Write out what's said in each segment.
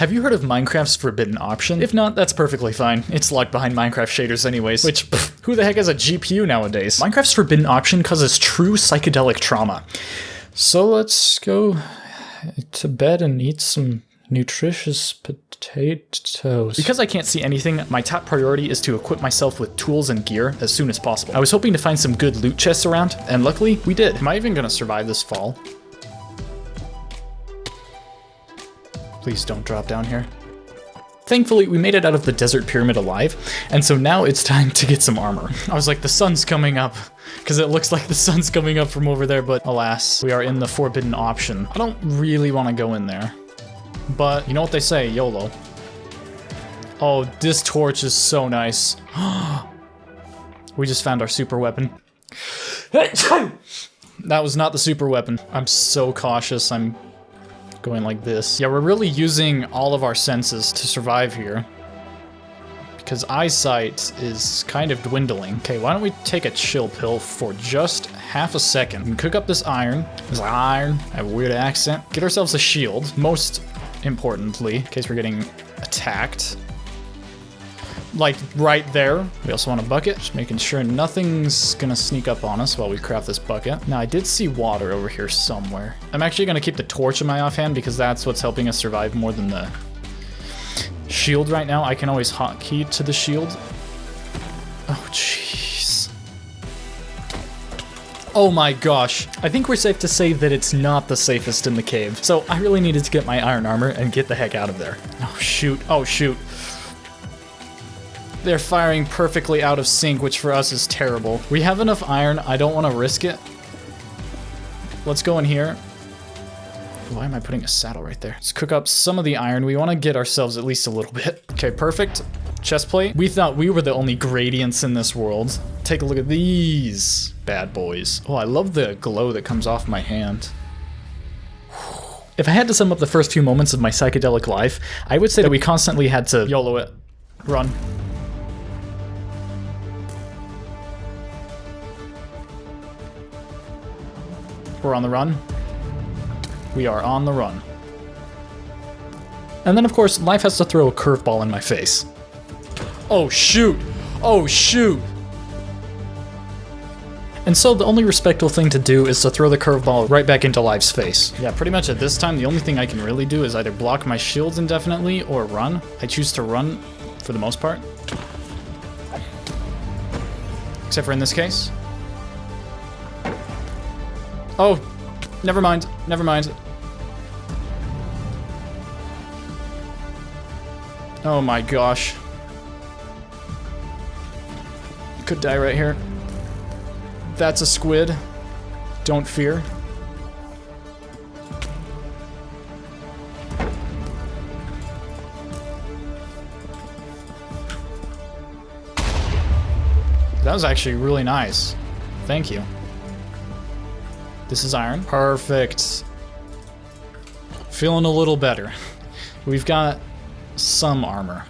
Have you heard of Minecraft's forbidden option? If not, that's perfectly fine. It's locked behind Minecraft shaders anyways, which, pff, who the heck has a GPU nowadays? Minecraft's forbidden option causes true psychedelic trauma. So let's go to bed and eat some nutritious potatoes. Because I can't see anything, my top priority is to equip myself with tools and gear as soon as possible. I was hoping to find some good loot chests around, and luckily we did. Am I even gonna survive this fall? Please don't drop down here. Thankfully, we made it out of the desert pyramid alive, and so now it's time to get some armor. I was like, the sun's coming up, because it looks like the sun's coming up from over there, but alas, we are in the forbidden option. I don't really want to go in there, but you know what they say, YOLO. Oh, this torch is so nice. we just found our super weapon. that was not the super weapon. I'm so cautious, I'm going like this. Yeah, we're really using all of our senses to survive here. Because eyesight is kind of dwindling. Okay, why don't we take a chill pill for just half a second. and cook up this iron. This iron, I have a weird accent. Get ourselves a shield, most importantly, in case we're getting attacked like right there. We also want a bucket, just making sure nothing's gonna sneak up on us while we craft this bucket. Now I did see water over here somewhere. I'm actually gonna keep the torch in my offhand because that's what's helping us survive more than the shield right now. I can always hotkey to the shield. Oh, jeez. Oh my gosh. I think we're safe to say that it's not the safest in the cave. So I really needed to get my iron armor and get the heck out of there. Oh shoot, oh shoot. They're firing perfectly out of sync, which for us is terrible. We have enough iron. I don't want to risk it. Let's go in here. Why am I putting a saddle right there? Let's cook up some of the iron. We want to get ourselves at least a little bit. Okay, perfect. Chest plate. We thought we were the only gradients in this world. Take a look at these bad boys. Oh, I love the glow that comes off my hand. If I had to sum up the first few moments of my psychedelic life, I would say that we constantly had to YOLO it. Run. We're on the run. We are on the run. And then, of course, life has to throw a curveball in my face. Oh, shoot! Oh, shoot! And so the only respectful thing to do is to throw the curveball right back into life's face. Yeah, pretty much at this time, the only thing I can really do is either block my shields indefinitely or run. I choose to run for the most part. Except for in this case. Oh, never mind. Never mind. Oh my gosh. Could die right here. That's a squid. Don't fear. That was actually really nice. Thank you. This is iron. Perfect. Feeling a little better. We've got some armor.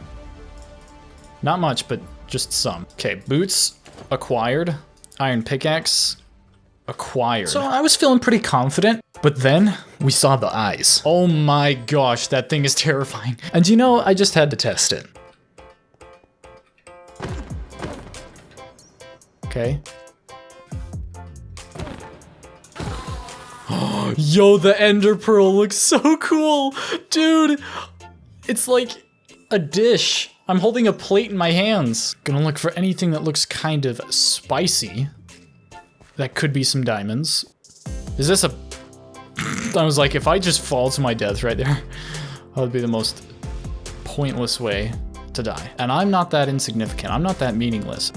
Not much, but just some. Okay, boots acquired. Iron pickaxe acquired. So I was feeling pretty confident, but then we saw the eyes. Oh my gosh, that thing is terrifying. And you know, I just had to test it. Okay, Yo, the ender pearl looks so cool. Dude, it's like a dish. I'm holding a plate in my hands. Gonna look for anything that looks kind of spicy. That could be some diamonds. Is this a... I was like, if I just fall to my death right there, that would be the most pointless way to die. And I'm not that insignificant. I'm not that meaningless.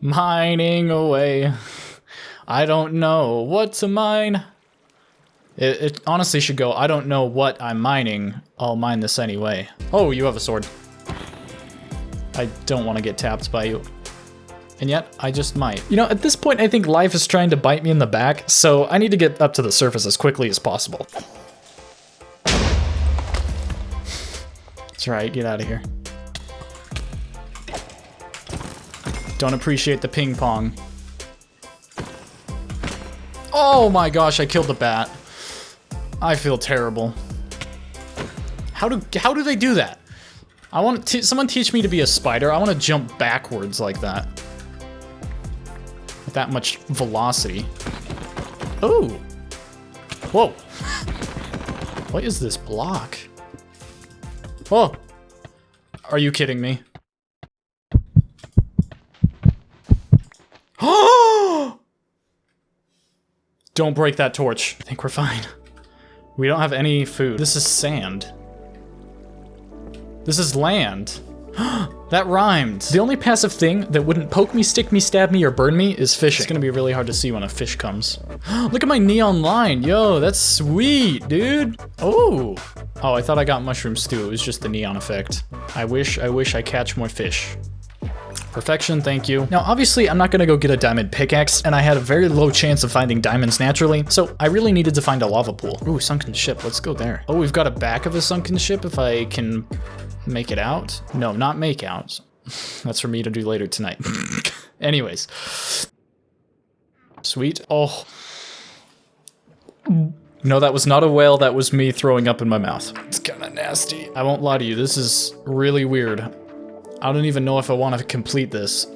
Mining away. I don't know what to mine. It, it, honestly should go, I don't know what I'm mining, I'll mine this anyway. Oh, you have a sword. I don't want to get tapped by you. And yet, I just might. You know, at this point, I think life is trying to bite me in the back, so I need to get up to the surface as quickly as possible. That's right, get out of here. Don't appreciate the ping pong. Oh my gosh, I killed the bat. I feel terrible. How do how do they do that? I want to someone teach me to be a spider. I want to jump backwards like that. With that much velocity. Oh. Whoa. What is this block? Oh. Are you kidding me? Don't break that torch. I think we're fine. We don't have any food. This is sand. This is land. that rhymed. The only passive thing that wouldn't poke me, stick me, stab me, or burn me is fishing. It's gonna be really hard to see when a fish comes. Look at my neon line. Yo, that's sweet, dude. Oh. Oh, I thought I got mushroom stew. It was just the neon effect. I wish, I wish I catch more fish. Perfection, thank you. Now, obviously, I'm not gonna go get a diamond pickaxe, and I had a very low chance of finding diamonds naturally, so I really needed to find a lava pool. Ooh, sunken ship, let's go there. Oh, we've got a back of a sunken ship if I can make it out. No, not make out. That's for me to do later tonight. Anyways. Sweet. Oh. No, that was not a whale, that was me throwing up in my mouth. It's kinda nasty. I won't lie to you, this is really weird. I don't even know if I want to complete this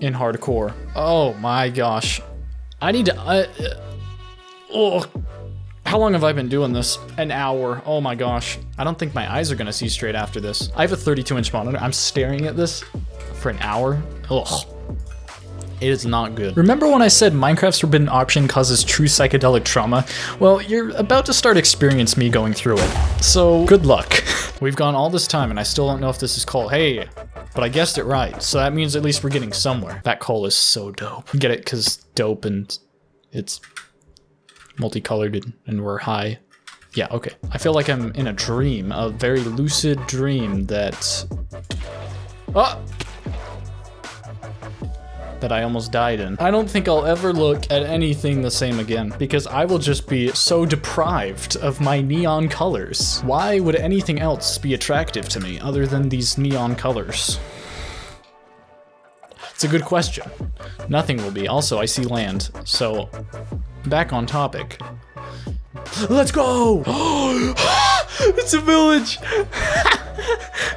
in hardcore. Oh my gosh. I need to... Uh, oh, how long have I been doing this? An hour. Oh my gosh. I don't think my eyes are going to see straight after this. I have a 32 inch monitor. I'm staring at this for an hour. Ugh. It is not good. Remember when I said Minecraft's forbidden option causes true psychedelic trauma? Well, you're about to start experience me going through it. So, good luck. We've gone all this time and I still don't know if this is called- Hey, but I guessed it right. So that means at least we're getting somewhere. That coal is so dope. Get it? Because dope and it's multicolored and we're high. Yeah, okay. I feel like I'm in a dream, a very lucid dream that... Oh! that I almost died in. I don't think I'll ever look at anything the same again because I will just be so deprived of my neon colors. Why would anything else be attractive to me other than these neon colors? It's a good question. Nothing will be. Also, I see land, so back on topic. Let's go! it's a village!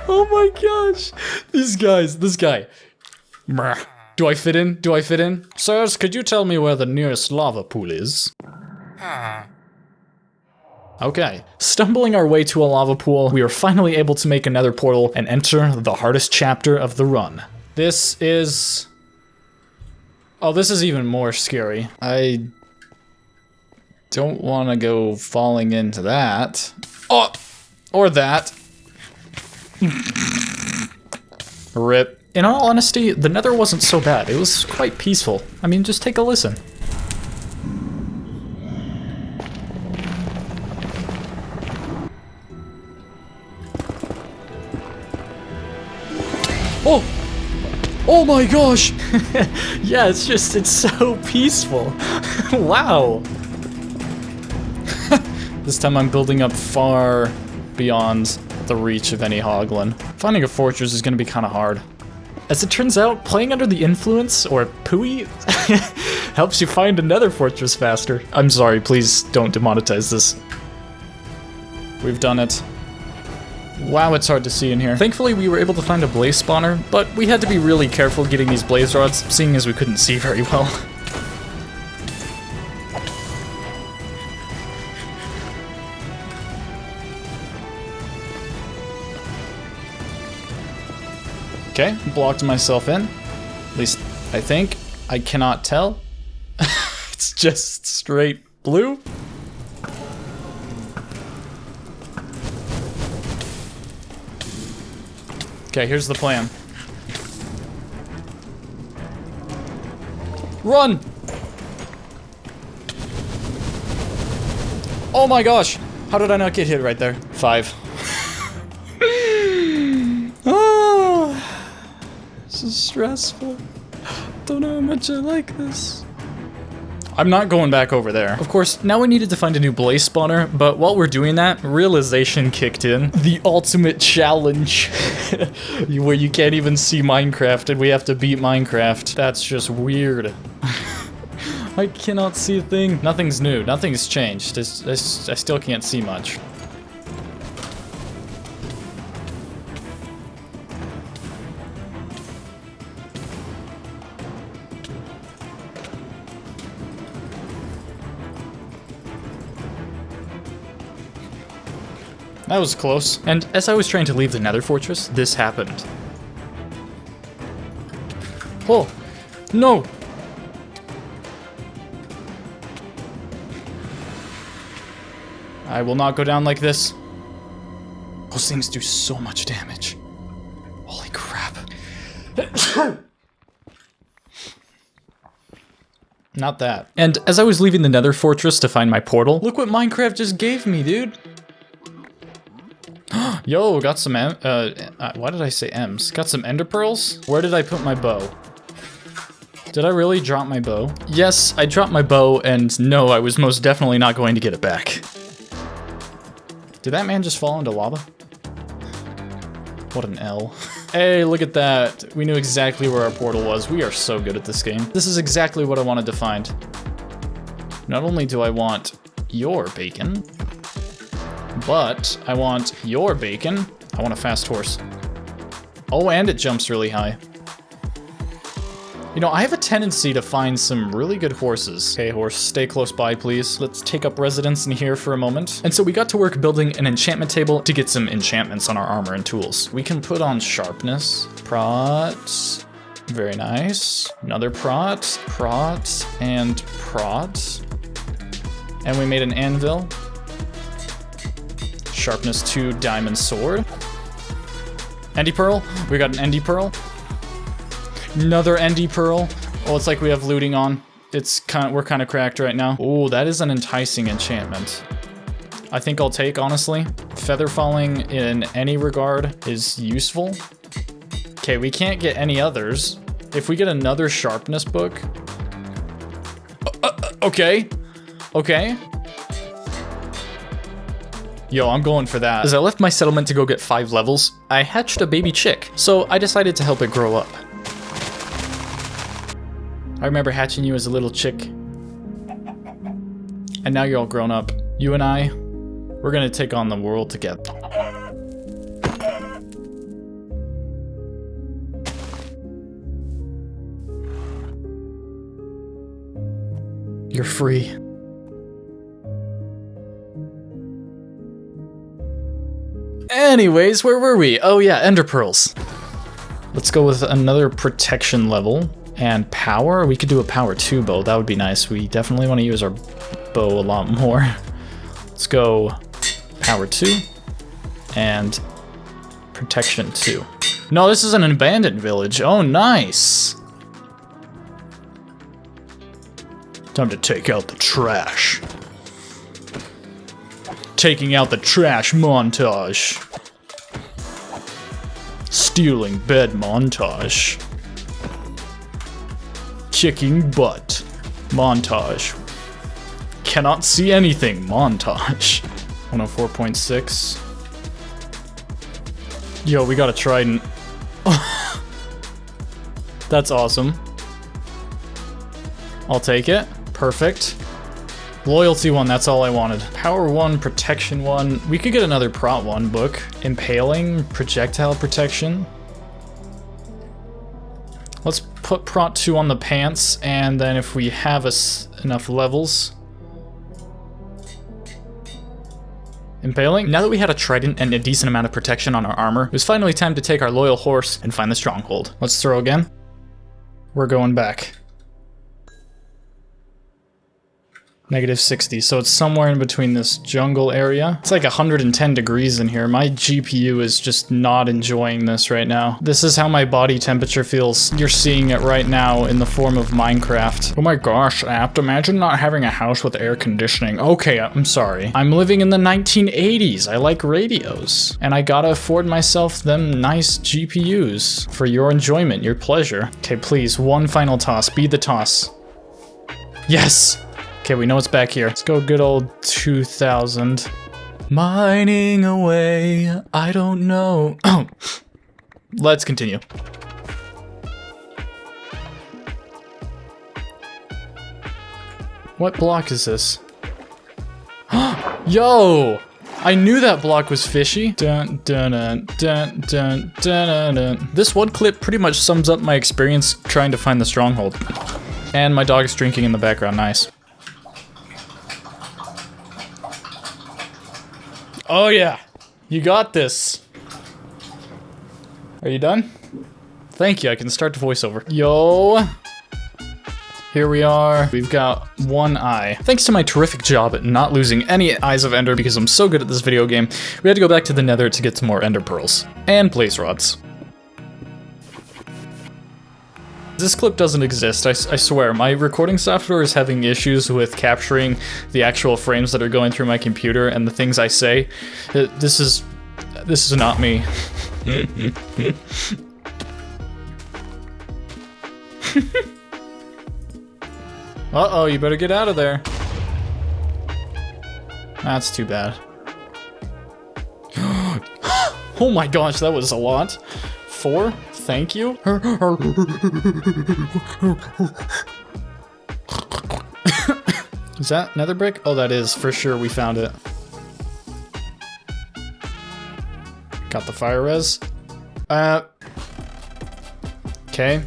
oh my gosh! These guys, this guy. Do I fit in? Do I fit in? Sirs, could you tell me where the nearest lava pool is? Okay. Stumbling our way to a lava pool, we are finally able to make another portal and enter the hardest chapter of the run. This is... Oh, this is even more scary. I don't want to go falling into that. Oh! Or that. Rip. In all honesty, the nether wasn't so bad. It was quite peaceful. I mean, just take a listen. Oh! Oh my gosh! yeah, it's just, it's so peaceful. wow! this time I'm building up far beyond the reach of any hoglin. Finding a fortress is gonna be kinda hard. As it turns out, playing under the influence, or Pui, helps you find another fortress faster. I'm sorry, please don't demonetize this. We've done it. Wow, it's hard to see in here. Thankfully, we were able to find a blaze spawner, but we had to be really careful getting these blaze rods, seeing as we couldn't see very well. Okay, blocked myself in. At least, I think. I cannot tell. it's just straight blue. Okay, here's the plan. Run! Oh my gosh! How did I not get hit right there? Five. Ah, this is stressful. Don't know how much I like this. I'm not going back over there. Of course, now we needed to find a new blaze spawner, but while we're doing that, realization kicked in. The ultimate challenge, where you can't even see Minecraft and we have to beat Minecraft. That's just weird. I cannot see a thing. Nothing's new, nothing's changed. I, I, I still can't see much. That was close. And as I was trying to leave the nether fortress, this happened. Oh, no! I will not go down like this. Those things do so much damage. Holy crap. Not that. And as I was leaving the nether fortress to find my portal, look what Minecraft just gave me, dude. Yo, got some M, uh, uh, why did I say M's? Got some ender pearls? Where did I put my bow? Did I really drop my bow? Yes, I dropped my bow, and no, I was most definitely not going to get it back. Did that man just fall into lava? What an L. Hey, look at that. We knew exactly where our portal was. We are so good at this game. This is exactly what I wanted to find. Not only do I want your bacon, but I want your bacon. I want a fast horse. Oh, and it jumps really high. You know, I have a tendency to find some really good horses. Okay, horse, stay close by, please. Let's take up residence in here for a moment. And so we got to work building an enchantment table to get some enchantments on our armor and tools. We can put on sharpness, prot, very nice. Another prot, prot, and prot. And we made an anvil. Sharpness 2 diamond sword. Endy pearl, we got an endy pearl. Another Endy Pearl. Oh, it's like we have looting on. It's kind of, we're kind of cracked right now. Oh, that is an enticing enchantment. I think I'll take, honestly. Feather falling in any regard is useful. Okay, we can't get any others. If we get another sharpness book... Uh, uh, okay. Okay. Yo, I'm going for that. As I left my settlement to go get five levels, I hatched a baby chick, so I decided to help it grow up. I remember hatching you as a little chick. And now you're all grown up. You and I, we're gonna take on the world together. You're free. Anyways, where were we? Oh yeah, ender pearls. Let's go with another protection level and power. We could do a power 2 bow. That would be nice. We definitely want to use our bow a lot more. Let's go power 2 and protection 2. No, this is an abandoned village. Oh, nice. Time to take out the trash. Taking out the trash montage. Stealing bed montage. Kicking butt. Montage. Cannot see anything. Montage. 104.6. Yo, we got a trident. That's awesome. I'll take it. Perfect. Loyalty one, that's all I wanted. Power one, protection one. We could get another prot one book. Impaling, projectile protection. Let's put prot 2 on the pants, and then if we have us enough levels... Impaling? Now that we had a trident and a decent amount of protection on our armor, it was finally time to take our loyal horse and find the stronghold. Let's throw again. We're going back. Negative 60, so it's somewhere in between this jungle area. It's like 110 degrees in here. My GPU is just not enjoying this right now. This is how my body temperature feels. You're seeing it right now in the form of Minecraft. Oh my gosh, Apt, imagine not having a house with air conditioning. Okay, I'm sorry. I'm living in the 1980s. I like radios. And I gotta afford myself them nice GPUs for your enjoyment, your pleasure. Okay, please, one final toss. Be the toss. Yes! Okay, we know it's back here. Let's go good old 2000. Mining away, I don't know. Let's continue. What block is this? Yo! I knew that block was fishy. Dun, dun, dun, dun, dun, dun, dun. This one clip pretty much sums up my experience trying to find the stronghold. And my dog is drinking in the background, nice. Oh yeah. You got this. Are you done? Thank you, I can start the voiceover. Yo. Here we are. We've got one eye. Thanks to my terrific job at not losing any Eyes of Ender because I'm so good at this video game, we had to go back to the nether to get some more Ender Pearls. And Blaze Rods. This clip doesn't exist, I, I, swear. My recording software is having issues with capturing the actual frames that are going through my computer and the things I say. Uh, this is... this is not me. Uh-oh, you better get out of there. That's too bad. oh my gosh, that was a lot. Four? Thank you? is that nether brick? Oh, that is, for sure, we found it. Got the fire res. Uh. Okay.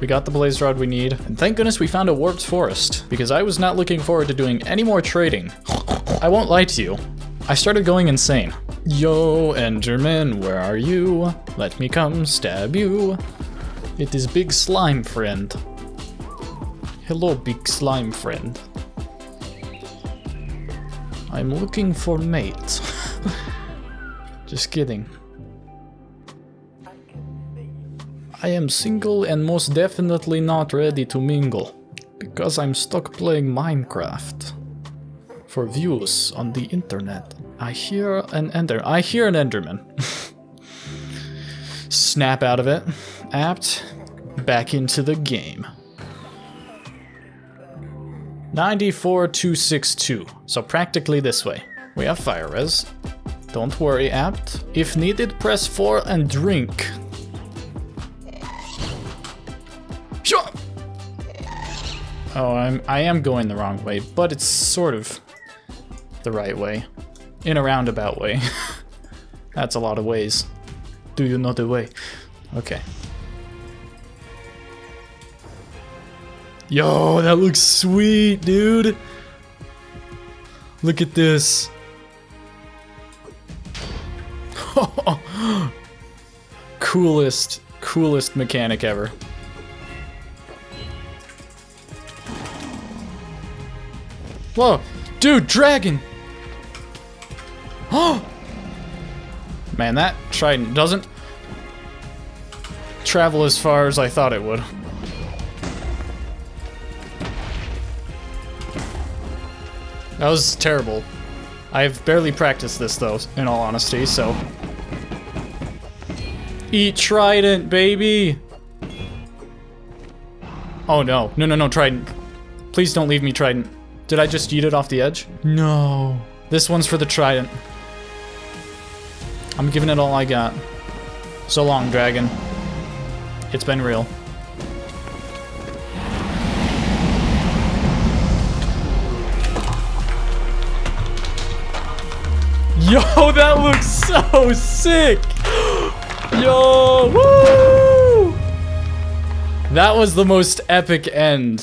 We got the blaze rod we need. And thank goodness we found a warped forest, because I was not looking forward to doing any more trading. I won't lie to you. I started going insane. Yo, Enderman, where are you? Let me come stab you. It is Big Slime Friend. Hello, Big Slime Friend. I'm looking for mate. Just kidding. I am single and most definitely not ready to mingle. Because I'm stuck playing Minecraft. For views on the internet. I hear an ender- I hear an enderman. Snap out of it. Apt. Back into the game. 94262. So practically this way. We have fire res. Don't worry, apt. If needed, press 4 and drink. Sure. Oh, I'm, I am going the wrong way, but it's sort of the right way. In a roundabout way. That's a lot of ways. Do you know the way? Okay. Yo, that looks sweet, dude. Look at this. coolest, coolest mechanic ever. Whoa, dude, dragon! Oh! Man, that trident doesn't travel as far as I thought it would. That was terrible. I've barely practiced this though, in all honesty, so... Eat trident, baby! Oh no, no, no, no, trident. Please don't leave me trident. Did I just eat it off the edge? No. This one's for the trident. I'm giving it all I got. So long, dragon. It's been real. Yo, that looks so sick! Yo, woo! That was the most epic end